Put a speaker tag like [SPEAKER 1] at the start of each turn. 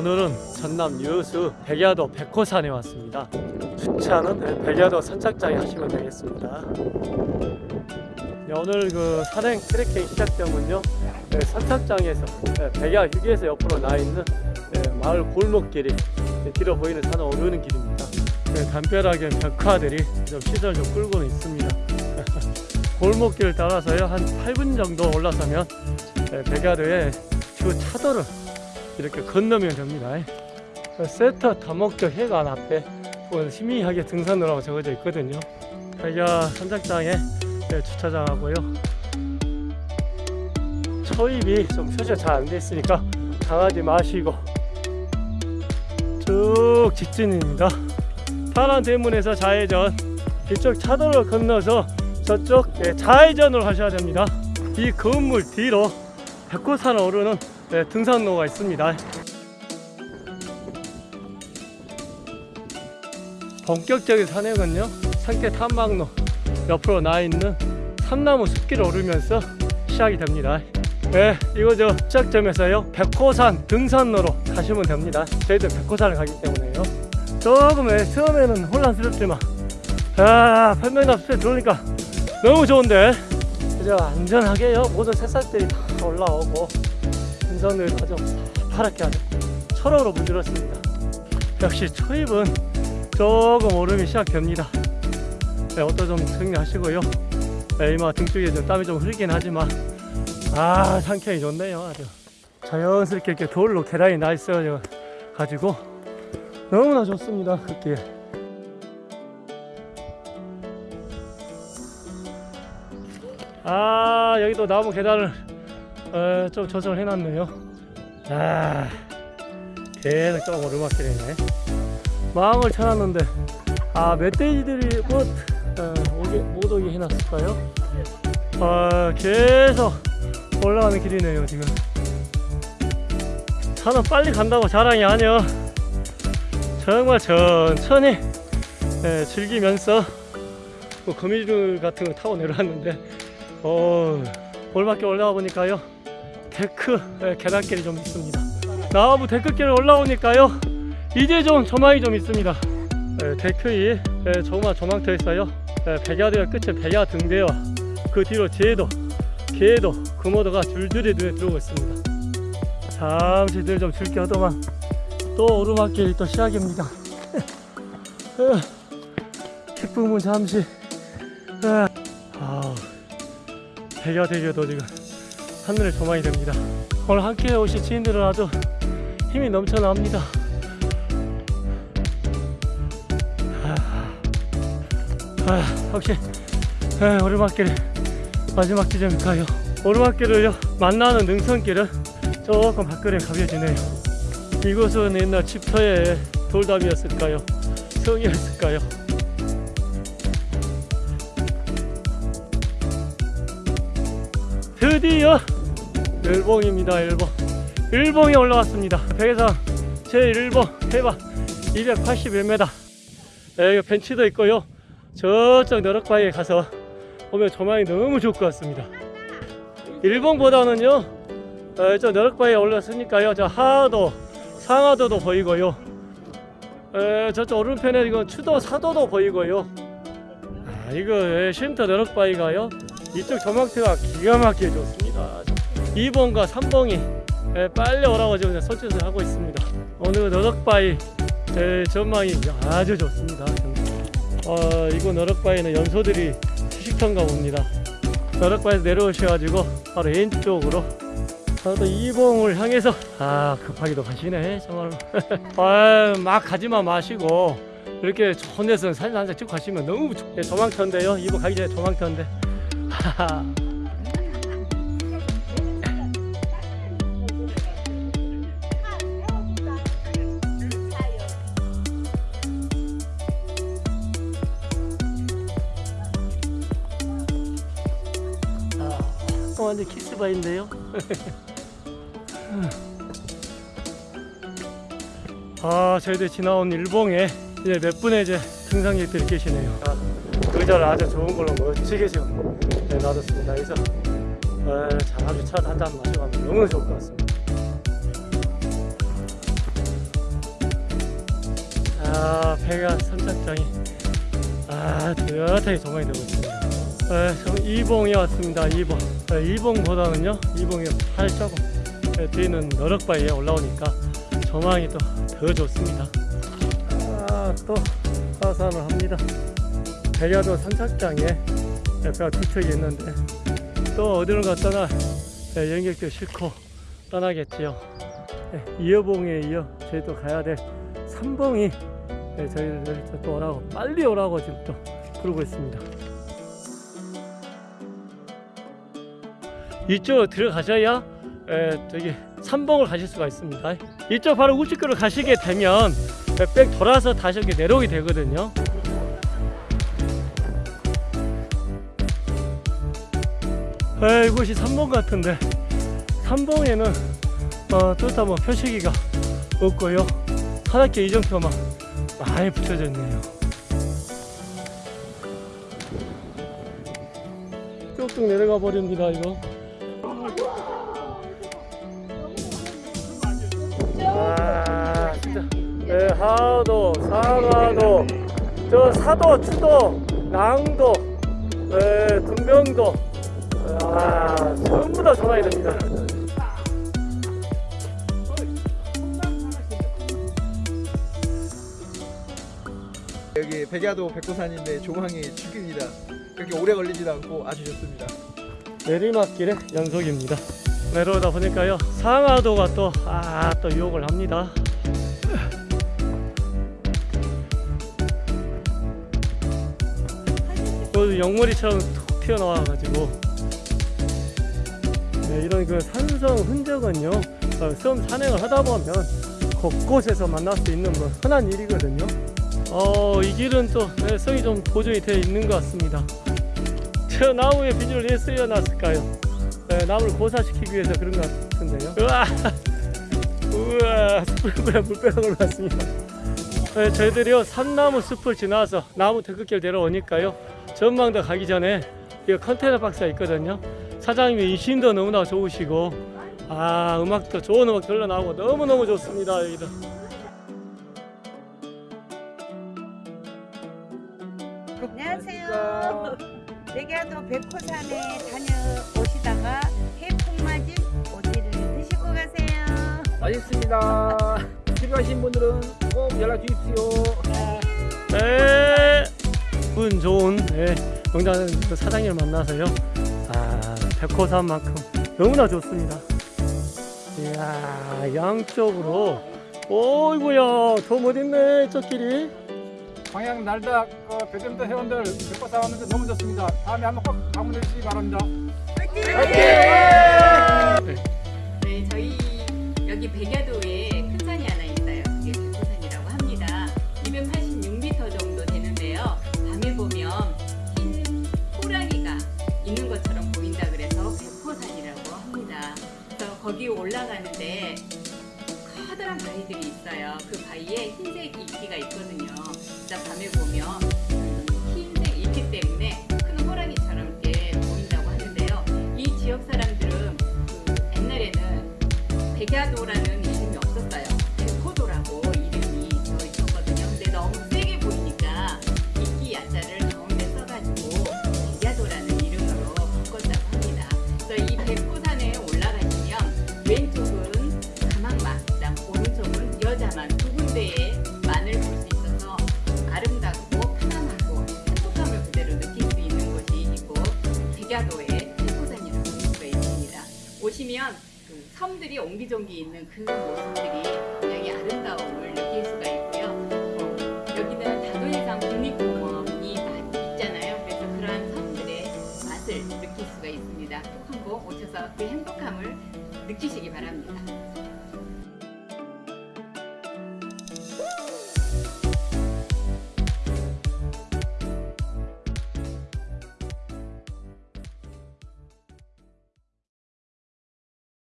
[SPEAKER 1] 오늘은 전남 유수 백야도 백호산에 왔습니다. 주차는 백야도 선착장에 하시면 되겠습니다. 네, 오늘 그 산행 트레킹 시작점은요 네, 선착장에서 네, 백야 휴게소 옆으로 나 있는 네, 마을 골목길이 네, 길어 보이는 산을 오르는 길입니다. 네, 담벼락에 벽화들이 좀 시설 좀 끌고는 있습니다. 골목길을 따라서요 한 8분 정도 올라서면 네, 백야도의 주 차도를 이렇게 건너면 됩니다. 세터 다목적 해관 앞에 오늘 희미하게 등산로라고 적어져 있거든요. 백야 선착장에 네, 주차장하고요. 초입이 좀 표시가 잘 안 돼 있으니까 당하지 마시고 쭉 직진입니다. 파란 대문에서 좌회전 이쪽 차도를 건너서 저쪽 네, 좌회전을 하셔야 됩니다. 이 건물 뒤로 백호산을 오르는 네, 등산로가 있습니다. 본격적인 산행은요 상태 탐방로 옆으로 나 있는 삼나무 숲길을 오르면서 시작이 됩니다. 네, 이거 저 시작점에서요 백호산 등산로로 가시면 됩니다. 저희들 백호산을 가기 때문에요. 조금 예, 처음에는 혼란스럽지만 아 판매나 숲에 들어오니까 너무 좋은데 그저 안전하게요 모든 새싹들이 다 올라오고 등산로에 아주 파랗게 아주 철호로 물들었습니다. 역시 초입은 조금 오름이 시작됩니다. 네, 옷도 좀 정리하시고요. 네, 이마 등 쪽에 좀 땀이 좀 흐르긴 하지만 아 상쾌히 좋네요. 아주 자연스럽게 이렇게 돌로 계단이 나 있어 가지고 너무나 좋습니다. 걷기에. 아 여기도 나무 계단을 어, 좀 조성을 해놨네요. 아 계속 좀 오르막길이네. 마음을 쳐놨는데 아 멧돼지들이 뭐 어, 오게, 못 오게 해놨을까요? 아 계속 올라가는 길이네요 지금 차는 빨리 간다고 자랑이 아니요 정말 천천히 예, 즐기면서 뭐 거미줄 같은 거 타고 내려왔는데 어 올밖에 올라가 보니까요 데크 예, 계단길이 좀 있습니다 나무 데크길을 올라오니까요 이제 좀 조망이 좀 있습니다. 에, 데크이 에, 조그만 조망터 있어요. 에, 백야대가 끝에 백야 등대와 그 뒤로 제도, 개도, 금오도가 줄줄이 눈에 들어오고 있습니다. 잠시 늘좀 즐겨하더만 또 오르막길이 또 시작입니다. 기쁨은 잠시. 아, 백야대교도 지금 하늘에 조망이 됩니다. 오늘 함께 오신 지인들은 아주 힘이 넘쳐납니다. 아, 혹시 에, 오르막길 마지막 지점일까요? 오르막길을요 만나는 능선길은 조금 밖으로 가벼지네요. 이곳은 옛날 집터의 돌담이었을까요? 성이었을까요? 드디어 일봉입니다. 일봉. 일봉에 올라왔습니다. 백해상 제1봉 해발 281m. 여기 벤치도 있고요. 저쪽 너럭바위에 가서 보면 조망이 너무 좋을 것 같습니다. 일본보다는요, 어, 저 너럭바위에 올랐으니까요, 저 하도, 상하도도 보이고요. 에, 저쪽 오른편에 이건 추도, 사도도 보이고요. 아, 이거 에, 쉼터 너럭바위가요, 이쪽 조망대가 기가 막히게 좋습니다. 2번과 3번이 에, 빨리 오라고 지금 설치를 하고 있습니다. 오늘 너럭바위 에, 전망이 아주 좋습니다. 어, 이곳 너럭바위는 연소들이 시식턴가 봅니다. 너럭바위에서 내려오셔가지고 바로 왼쪽으로 저도 이봉을 향해서 아 급하게도 가시네 정말 아, 막 가지만 마시고 이렇게 데서 사진 한 장 찍고 가시면 너무 좋... 네, 조망터인데요 이봉 가기 전에 조망터인데 어, 완전 키스바인데요. 아, 저희들 지나온 일봉에 이제 몇 분의 이제 등산객들이 계시네요. 아, 의자를 아주 좋은 걸로 멋지게 지금 네, 놔뒀습니다. 에, 자, 아주 차 한잔 마셔가면 너무 좋을 것 같습니다. 아 배가 선착장이 아 뚜렷하게 조망이 되고 있습니다. 네, 저 이봉에 왔습니다. 이봉. 네, 이봉보다는요 이봉이 활자고 네, 뒤는 너럭바위에 올라오니까 조망이 또 더 좋습니다. 아 또 하산을 합니다. 백야도 선착장에 배가 두 척이 있는데 또 어디를 갔다나 네, 연격도 싫고 떠나겠지요. 네, 이어봉에 이어 저희도 가야 될 삼봉이 네, 저희를 또 오라고 빨리 오라고 지금 또 부르고 있습니다. 이쪽으로 들어가셔야 에, 저기 삼봉을 가실 수가 있습니다. 이쪽 바로 우측으로 가시게 되면 백 돌아서 다시 이렇게 내려오게 되거든요 에, 이곳이 삼봉 같은데. 삼봉에는 어, 뚜렷한 뭐 표시기가 없고요. 하얗게 이정표만 많이 붙여져 있네요. 쭉쭉 내려가 버립니다 이거. 아 진짜. 네, 하도 상하도 저 사도 추도 낭도 네, 등병도 아 전부 다 전화해야 됩니다
[SPEAKER 2] 여기 백야도 백두산인데 조망이 죽입니다. 그렇게 오래 걸리지도 않고 아주 좋습니다.
[SPEAKER 1] 내리막길의 연속입니다. 내려오다 보니까요 상하도가 또 아 또 유혹을 합니다. 또 영머리처럼 툭 튀어나와가지고 네, 이런 그 산성 흔적은요 어, 섬 산행을 하다 보면 곳곳에서 만날 수 있는 뭐 흔한 일이거든요. 어, 이 길은 또 네, 성이 좀 보존이 되어 있는 것 같습니다. 저 나무에 비닐을 왜 쓰여놨을까요? 네, 나무를 고사시키기 위해서 그런 것 같은데요. 우와, 우와, 숯불에 물벼락을 맞습니다. 네, 저희들이요 산나무 숲을 지나서 나무 데크길 내려오니까요 전망대 가기 전에 이 컨테이너 박스가 있거든요. 사장님이 인심도 너무나 좋으시고 아 음악도 좋은 음악 들려나오고 너무 너무 좋습니다 여기도.
[SPEAKER 3] 안녕하세요. 내게도 백호산에 다녀오시다가 해풍 맞은 오지를 드시고 가세요.
[SPEAKER 4] 맛있습니다. 필요하신 분들은 꼭 연락 주십시오.
[SPEAKER 1] 네, 운 좋은 네, 농장 그 사장님을 만나서요. 아, 백호산만큼 너무나 좋습니다. 이야, 양쪽으로. 오이구야, 더 멋있네, 저 길이.
[SPEAKER 4] 광양 날다 어, 배점도 회원들 백과사 왔는데 너무 좋습니다. 다음에 한번 꼭 방문해 주시기 바랍니다.
[SPEAKER 5] 네, 커다란 바위들이 있어요. 그 바위에 흰색 이끼가 있거든요. 진짜 밤에 보면 음, 흰색 이끼 때문에 큰 호랑이처럼 이렇게 보인다고 하는데요. 이 지역 사람들은 그 옛날에는 백야도라는 보시면 그 섬들이 옹기종기 있는 그 모습들이 굉장히 아름다움을 느낄 수가 있고요. 어, 여기는 다도해상 국립공원이 있잖아요. 그래서 그러한 섬들의 맛을 느낄 수가 있습니다. 꼭 한번 오셔서 그 행복함을 느끼시기 바랍니다.